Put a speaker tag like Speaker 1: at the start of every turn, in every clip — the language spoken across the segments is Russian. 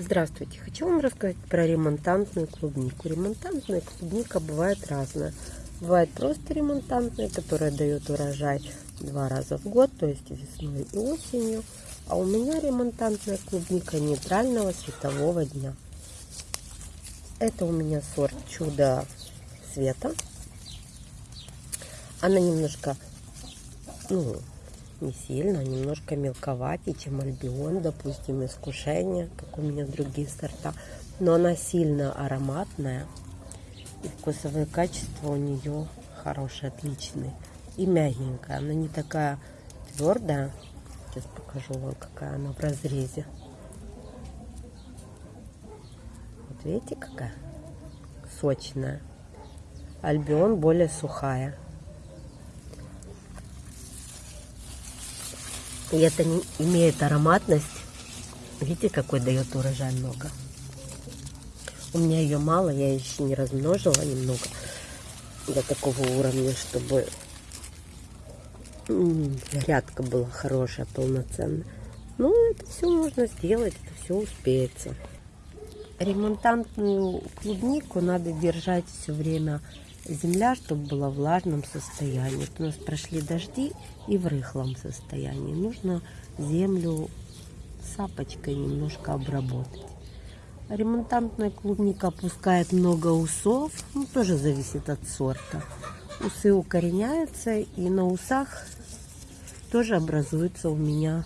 Speaker 1: Здравствуйте! Хочу вам рассказать про ремонтантную клубнику. Ремонтантная клубника бывает разная. Бывает просто ремонтантная, которая дает урожай два раза в год, то есть весной и осенью. А у меня ремонтантная клубника нейтрального светового дня. Это у меня сорт чудо света. Она немножко, ну, не сильно, немножко мелковатее, чем альбион, допустим, искушение, как у меня другие сорта. Но она сильно ароматная. И вкусовые качества у нее хорошие, отличные. И мягенькая. Она не такая твердая. Сейчас покажу вам, какая она в разрезе. Вот видите, какая сочная. Альбион более сухая. И это не имеет ароматность. Видите, какой дает урожай много. У меня ее мало, я еще не размножила немного до такого уровня, чтобы грядка была хорошая, полноценная. Ну, это все можно сделать, это все успеется. Ремонтантную клубнику надо держать все время земля, чтобы была в влажном состоянии. Вот у нас прошли дожди и в рыхлом состоянии. Нужно землю сапочкой немножко обработать. Ремонтантная клубника опускает много усов, ну, тоже зависит от сорта. Усы укореняются, и на усах тоже образуются у меня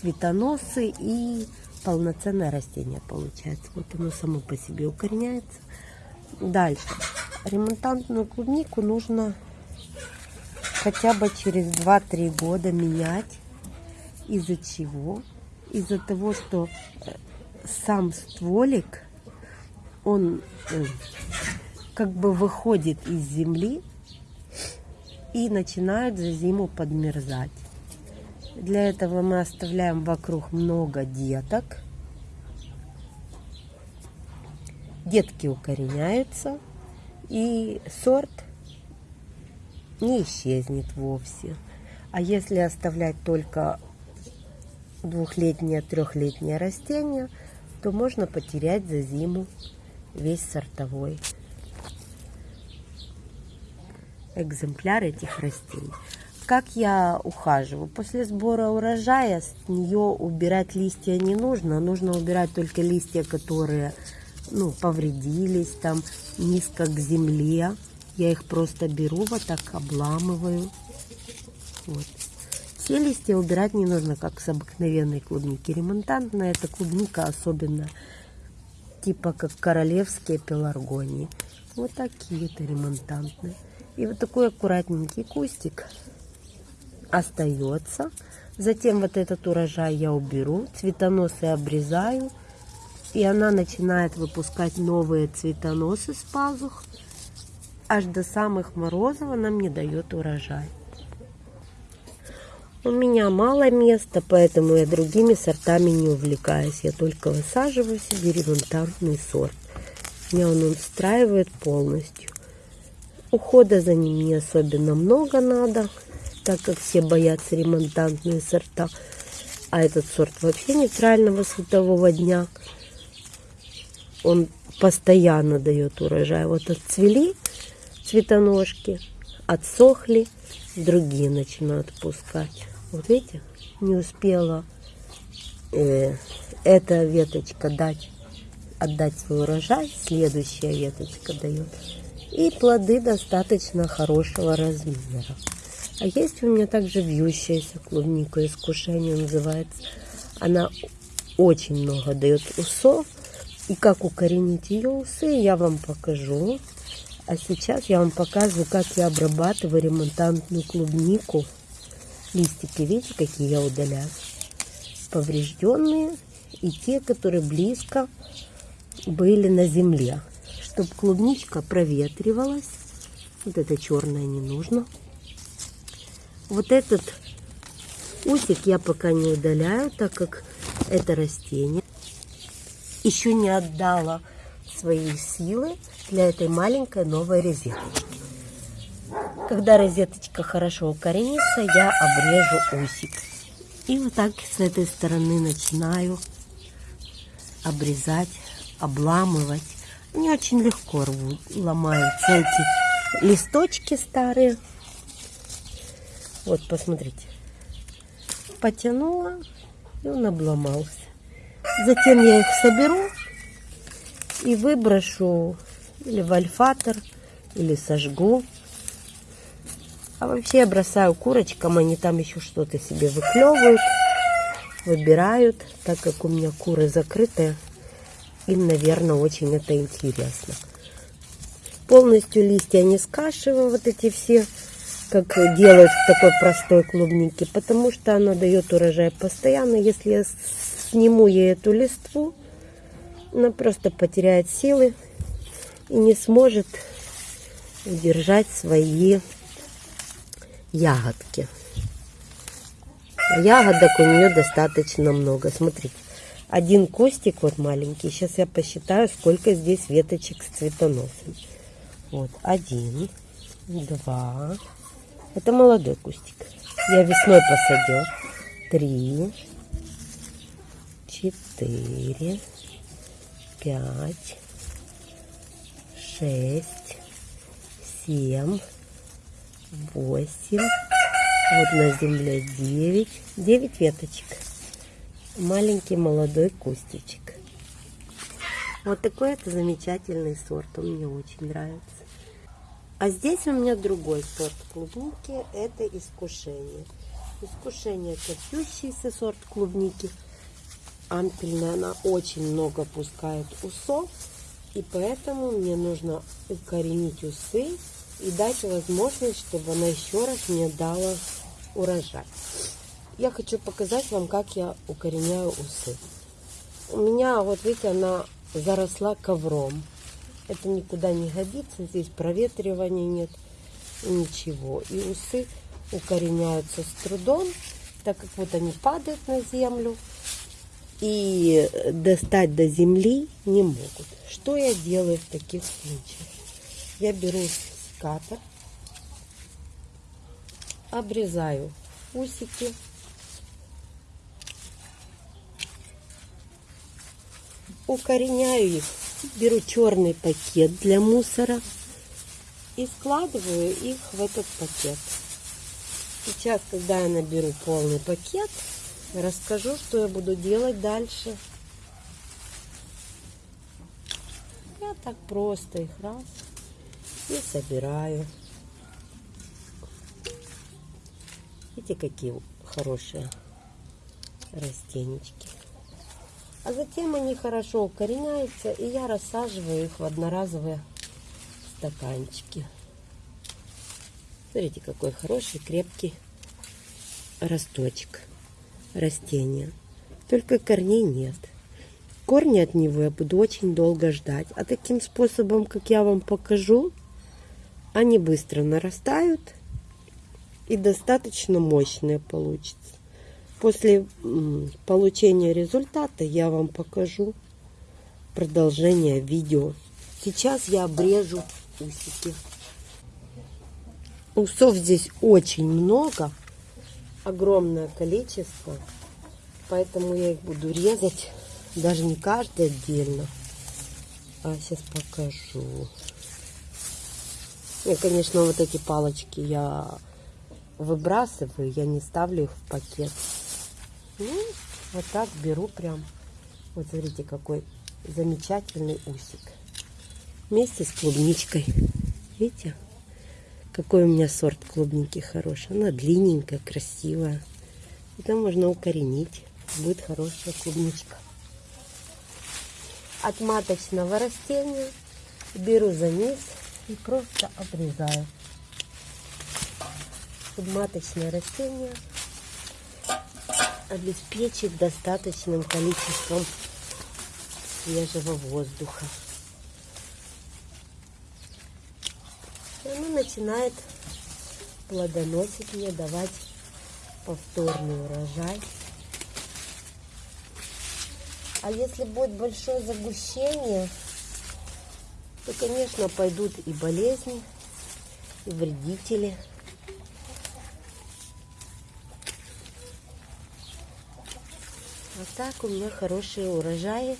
Speaker 1: цветоносы и полноценное растение получается. Вот оно само по себе укореняется. Дальше. Ремонтантную клубнику нужно хотя бы через 2-3 года менять. Из-за чего? Из-за того, что э, сам стволик, он э, как бы выходит из земли и начинает за зиму подмерзать. Для этого мы оставляем вокруг много деток детки укореняются, и сорт не исчезнет вовсе. А если оставлять только двухлетнее, трехлетнее растение, то можно потерять за зиму весь сортовой экземпляр этих растений. Как я ухаживаю? После сбора урожая с нее убирать листья не нужно. Нужно убирать только листья, которые ну, повредились, там низко к земле. Я их просто беру, вот так обламываю. Вот. Все листья убирать не нужно, как с обыкновенной клубники. Ремонтантная эта клубника особенно, типа как королевские пеларгонии. Вот такие-то ремонтантные. И вот такой аккуратненький кустик остается. Затем вот этот урожай я уберу, цветоносы обрезаю и она начинает выпускать новые цветоносы с пазух. Аж до самых морозов она мне дает урожай. У меня мало места, поэтому я другими сортами не увлекаюсь. Я только высаживаю себе ремонтантный сорт. Меня он устраивает полностью. Ухода за ним не особенно много надо, так как все боятся ремонтантные сорта. А этот сорт вообще нейтрального светового дня – он постоянно дает урожай. Вот отцвели цветоножки, отсохли, другие начинают пускать. Вот видите, не успела э, эта веточка дать, отдать свой урожай, следующая веточка дает. И плоды достаточно хорошего размера. А есть у меня также вьющаяся клубника, искушение называется. Она очень много дает усов, и как укоренить ее усы, я вам покажу. А сейчас я вам показываю, как я обрабатываю ремонтантную клубнику. Листики, видите, какие я удаляю? Поврежденные и те, которые близко были на земле. Чтобы клубничка проветривалась. Вот это черное не нужно. Вот этот усик я пока не удаляю, так как это растение еще не отдала свои силы для этой маленькой новой розеточки. Когда розеточка хорошо укоренится, я обрежу усик. И вот так с этой стороны начинаю обрезать, обламывать. Они очень легко рвут, ломаются эти листочки старые. Вот, посмотрите. Потянула, и он обломался. Затем я их соберу и выброшу или в альфатор, или сожгу. А вообще я бросаю курочкам, они там еще что-то себе выклевывают, выбирают, так как у меня куры закрытые. Им, наверное, очень это интересно. Полностью листья не скашиваю, вот эти все, как делают в такой простой клубнике, потому что она дает урожай постоянно. Если я сниму ей эту листву, она просто потеряет силы и не сможет удержать свои ягодки. Ягодок у нее достаточно много. Смотрите, один кустик вот маленький. Сейчас я посчитаю, сколько здесь веточек с цветоносом. Вот, один, два. Это молодой кустик. Я весной посадил. Три, четыре, пять, шесть, семь, восемь. Вот на земле девять. Девять веточек. Маленький молодой кустичек. Вот такой это замечательный сорт. Он мне очень нравится. А здесь у меня другой сорт клубники. Это искушение. Искушение это сорт клубники. Ампельная. Она очень много пускает усов. И поэтому мне нужно укоренить усы и дать возможность, чтобы она еще раз мне дала урожай. Я хочу показать вам, как я укореняю усы. У меня, вот видите, она заросла ковром. Это никуда не годится, здесь проветривания нет, ничего. И усы укореняются с трудом, так как вот они падают на землю и достать до земли не могут. Что я делаю в таких случаях? Я беру секатор, обрезаю усики, укореняю их, беру черный пакет для мусора и складываю их в этот пакет. Сейчас, когда я наберу полный пакет, расскажу, что я буду делать дальше. Я так просто их раз и собираю. Видите, какие хорошие растенечки. А затем они хорошо укореняются, и я рассаживаю их в одноразовые стаканчики. Смотрите, какой хороший, крепкий росточек растения. Только корней нет. Корни от него я буду очень долго ждать. А таким способом, как я вам покажу, они быстро нарастают и достаточно мощные получится. После получения результата я вам покажу продолжение видео. Сейчас я обрежу усики. Усов здесь очень много, огромное количество, поэтому я их буду резать, даже не каждый отдельно, а сейчас покажу. И, конечно, вот эти палочки я выбрасываю, я не ставлю их в пакет. Ну, вот так беру прям. Вот смотрите, какой замечательный усик. Вместе с клубничкой. Видите? Какой у меня сорт клубники хороший. Она длинненькая, красивая. Это можно укоренить. Будет хорошая клубничка. От маточного растения беру за низ и просто обрезаю. Маточное растение обеспечит достаточным количеством свежего воздуха. И оно начинает плодоносить мне, давать повторный урожай. А если будет большое загущение, то, конечно, пойдут и болезни, и вредители. А так у меня хорошие урожаи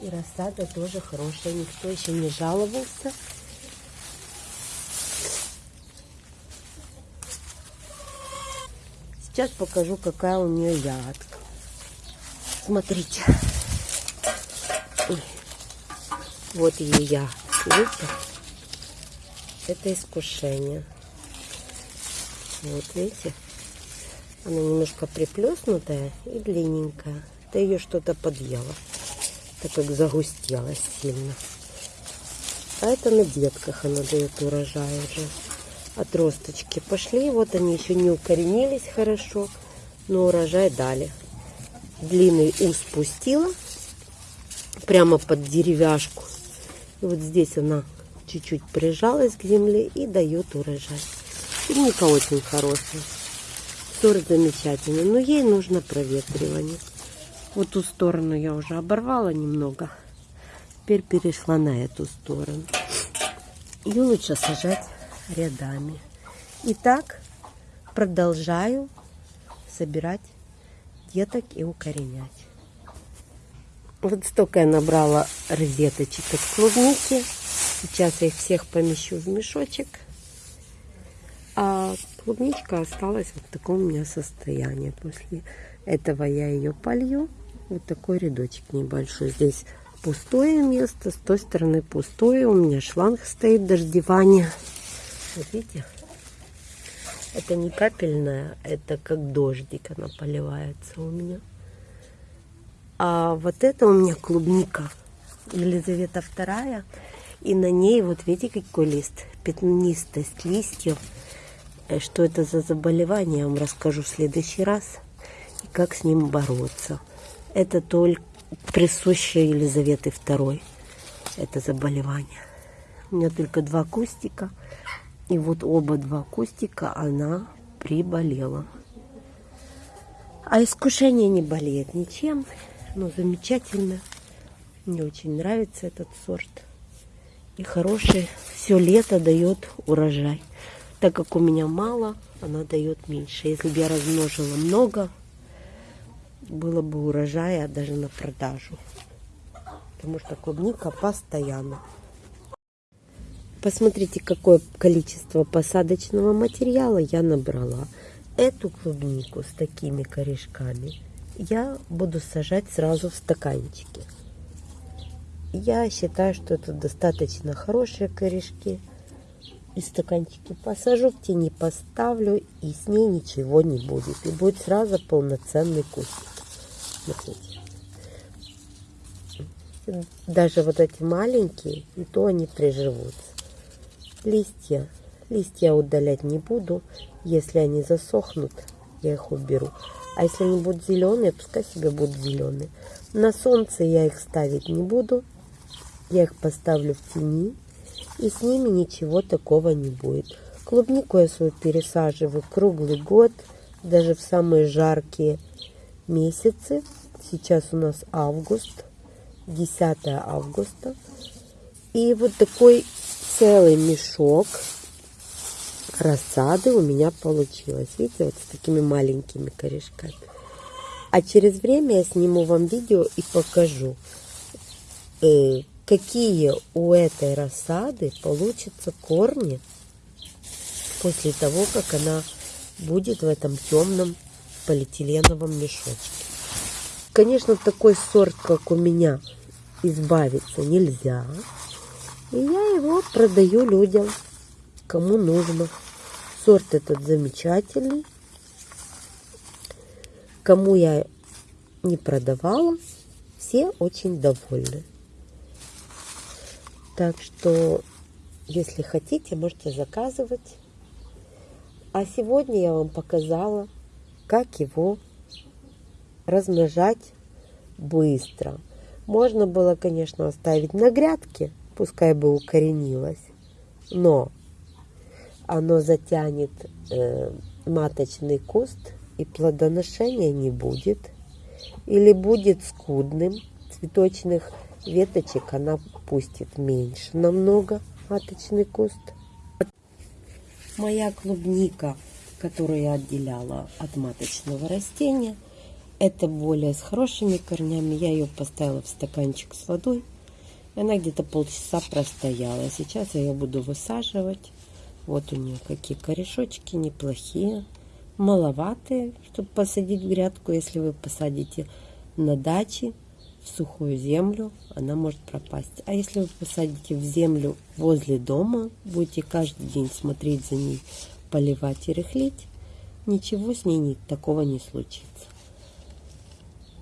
Speaker 1: И рассада тоже хорошая, никто еще не жаловался. Сейчас покажу, какая у нее ягодка. Смотрите. Ой. Вот ее ягодка. Видите? Это искушение. Вот, видите? Она немножко приплеснутая и длинненькая. Это ее что-то подъело, так как загустелась сильно. А это на детках она дает урожай уже. Отросточки пошли, вот они еще не укоренились хорошо, но урожай дали. Длинный ус пустила прямо под деревяшку. И вот здесь она чуть-чуть прижалась к земле и дает урожай. Клубника очень хорошая. Сорт замечательный, но ей нужно проветривание. Вот ту сторону я уже оборвала немного. Теперь перешла на эту сторону. Ее лучше сажать рядами. Итак, продолжаю собирать деток и укоренять. Вот столько я набрала розеточек от клубники. Сейчас я их всех помещу в мешочек. А клубничка осталась вот в таком у меня состоянии. После этого я ее полью. Вот такой рядочек небольшой. Здесь пустое место, с той стороны пустое. У меня шланг стоит дождевания. Вот видите? Это не капельная, это как дождик она поливается у меня. А вот это у меня клубника. Елизавета вторая. И на ней, вот видите, какой лист? Пятнистость листьев. Э, что это за заболевание, я вам расскажу в следующий раз. И как с ним бороться. Это только присущее Елизаветы II. Это заболевание. У меня только два кустика. И вот оба два кустика она приболела. А искушение не болеет ничем. Но замечательно. Мне очень нравится этот сорт. И хороший. Все лето дает урожай. Так как у меня мало, она дает меньше. Если бы я размножила много, было бы урожая даже на продажу. Потому что клубника постоянно. Посмотрите, какое количество посадочного материала я набрала. Эту клубнику с такими корешками я буду сажать сразу в стаканчики. Я считаю, что это достаточно хорошие корешки и стаканчики посажу, в тени поставлю, и с ней ничего не будет. И будет сразу полноценный кустик. Смотрите. Даже вот эти маленькие, и то они приживутся. Листья. Листья удалять не буду. Если они засохнут, я их уберу. А если они будут зеленые, пускай себе будут зеленые. На солнце я их ставить не буду. Я их поставлю в тени и с ними ничего такого не будет. Клубнику я свою пересаживаю круглый год, даже в самые жаркие месяцы. Сейчас у нас август, 10 августа. И вот такой целый мешок рассады у меня получилось. Видите, вот с такими маленькими корешками. А через время я сниму вам видео и покажу, э, какие у этой рассады получатся корни после того, как она будет в этом темном полиэтиленовом мешочке. Конечно, такой сорт, как у меня, избавиться нельзя. И я его продаю людям, кому нужно. Сорт этот замечательный. Кому я не продавала, все очень довольны. Так что, если хотите, можете заказывать. А сегодня я вам показала, как его размножать быстро. Можно было, конечно, оставить на грядке, пускай бы укоренилось, но оно затянет э, маточный куст и плодоношения не будет. Или будет скудным, цветочных веточек она пустит меньше намного маточный куст. Моя клубника, которую я отделяла от маточного растения, Это более с хорошими корнями. Я ее поставила в стаканчик с водой. Она где-то полчаса простояла. Сейчас я ее буду высаживать. Вот у нее какие корешочки неплохие. Маловатые, чтобы посадить в грядку. Если вы посадите на даче в сухую землю, она может пропасть. А если вы посадите в землю возле дома, будете каждый день смотреть за ней, поливать и рыхлить, ничего с ней не, такого не случится.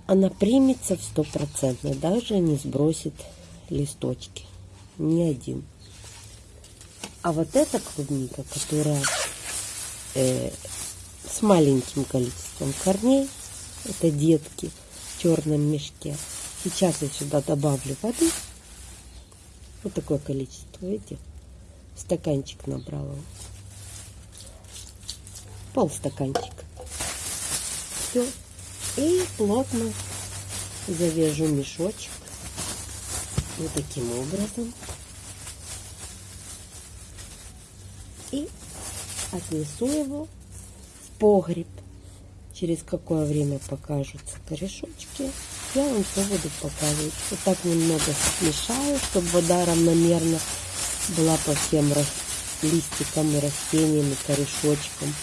Speaker 1: Она примется в стопроцентно, даже не сбросит листочки. Ни один. А вот эта клубника, которая э, с маленьким количеством корней, это детки в черном мешке. Сейчас я сюда добавлю воды. Вот такое количество, видите? Стаканчик набрала. Пол стаканчика. Все. И плотно завяжу мешочек. Вот таким образом. И отнесу его в погреб. Через какое время покажутся корешочки, я вам все буду показывать. Вот так немного смешаю, чтобы вода равномерно была по всем листикам и растениям и корешочкам.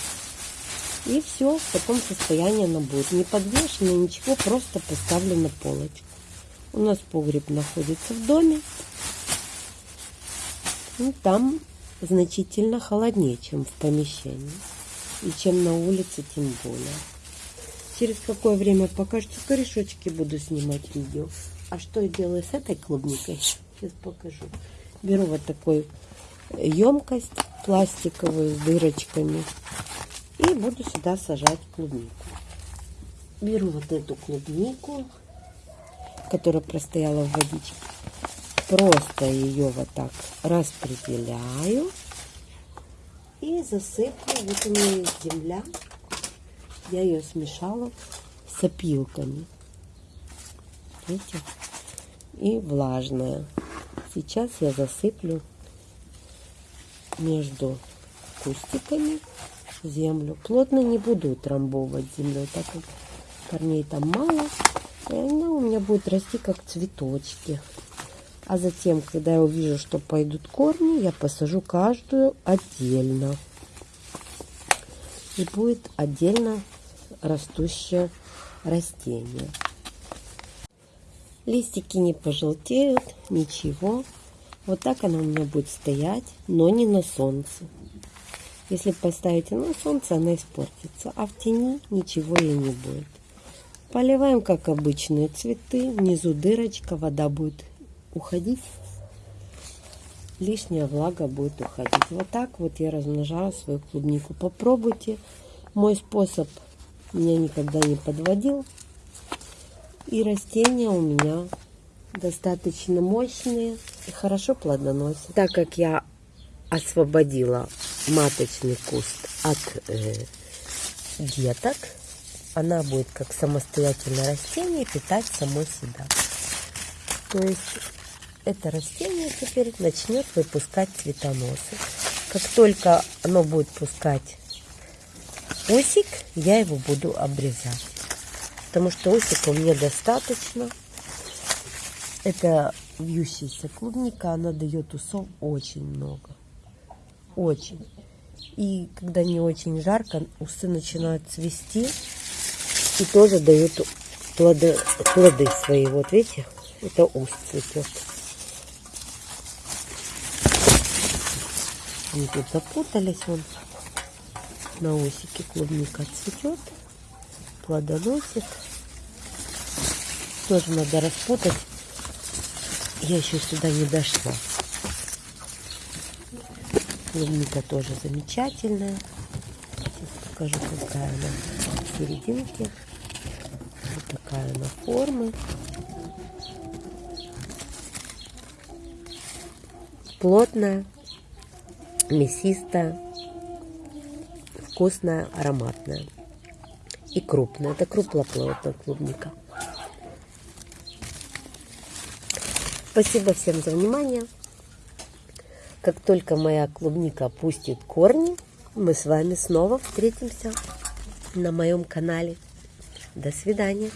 Speaker 1: И все, в таком состоянии она будет. Не подвешена, ничего, просто поставлю на полочку. У нас погреб находится в доме. Ну, там значительно холоднее, чем в помещении. И чем на улице, тем более. Через какое время покажется корешочки, буду снимать видео. А что я делаю с этой клубникой? Сейчас покажу. Беру вот такую емкость пластиковую с дырочками. И буду сюда сажать клубнику. Беру вот эту клубнику, которая простояла в водичке. Просто ее вот так распределяю. И засыплю. Вот у меня есть земля. Я ее смешала с опилками. Видите? И влажная. Сейчас я засыплю между кустиками землю. Плотно не буду утрамбовывать землю, так как корней там мало. И она у меня будет расти как цветочки. А затем, когда я увижу, что пойдут корни, я посажу каждую отдельно. И будет отдельно растущее растение. Листики не пожелтеют, ничего. Вот так она у меня будет стоять, но не на солнце. Если поставите на солнце, она испортится, а в тени ничего ей не будет. Поливаем, как обычные цветы. Внизу дырочка, вода будет уходить. Лишняя влага будет уходить. Вот так вот я размножаю свою клубнику. Попробуйте. Мой способ меня никогда не подводил. И растения у меня достаточно мощные и хорошо плодоносят. Так как я освободила маточный куст от э, деток, она будет как самостоятельное растение питать само себя. То есть это растение теперь начнет выпускать цветоносы. Как только оно будет пускать осик, я его буду обрезать. Потому что осика мне достаточно. Это вьющаяся клубника, она дает усов очень много. Очень. И когда не очень жарко, усы начинают цвести и тоже дают плоды, плоды свои. Вот видите, это ус цветет. Они тут запутались, вон на усике клубника цветет, плодоносит. Тоже надо распутать. Я еще сюда не дошла. Клубника тоже замечательная. Сейчас покажу, какая она серединке. Вот такая она формы. Плотная, мясистая вкусная, ароматная и крупная. Это круглоплодная клубника. Спасибо всем за внимание. Как только моя клубника пустит корни, мы с вами снова встретимся на моем канале. До свидания.